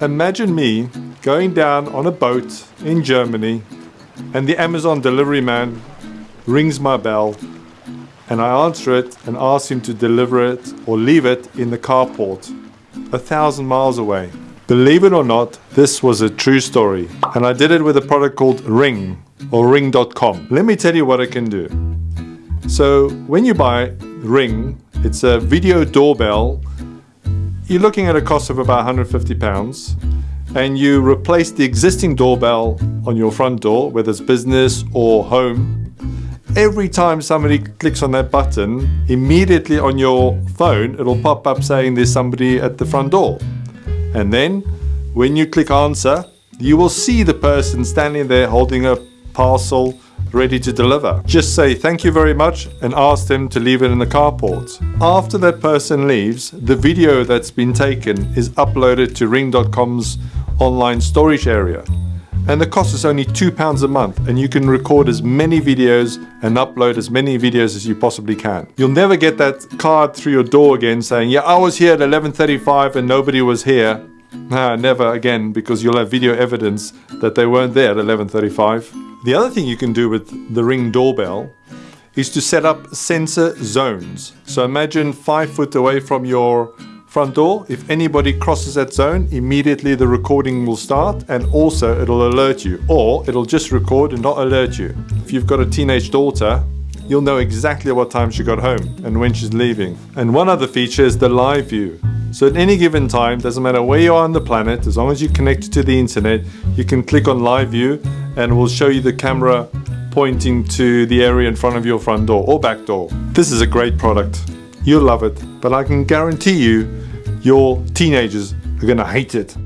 Imagine me going down on a boat in Germany and the Amazon delivery man rings my bell and I answer it and ask him to deliver it or leave it in the carport a thousand miles away. Believe it or not, this was a true story and I did it with a product called Ring or ring.com. Let me tell you what it can do. So when you buy Ring, it's a video doorbell you're looking at a cost of about 150 pounds and you replace the existing doorbell on your front door, whether it's business or home, every time somebody clicks on that button, immediately on your phone, it'll pop up saying there's somebody at the front door. And then when you click answer, you will see the person standing there holding a parcel ready to deliver. Just say thank you very much and ask them to leave it in the carport. After that person leaves, the video that's been taken is uploaded to ring.com's online storage area. And the cost is only £2 a month and you can record as many videos and upload as many videos as you possibly can. You'll never get that card through your door again saying, yeah, I was here at 11.35 and nobody was here. Nah, never again because you'll have video evidence that they weren't there at 11.35. The other thing you can do with the Ring doorbell is to set up sensor zones. So imagine five foot away from your front door. If anybody crosses that zone, immediately the recording will start and also it'll alert you or it'll just record and not alert you. If you've got a teenage daughter, you'll know exactly what time she got home and when she's leaving. And one other feature is the live view. So at any given time, doesn't matter where you are on the planet, as long as you connect to the internet, you can click on live view and we'll show you the camera pointing to the area in front of your front door or back door. This is a great product. You'll love it, but I can guarantee you your teenagers are gonna hate it.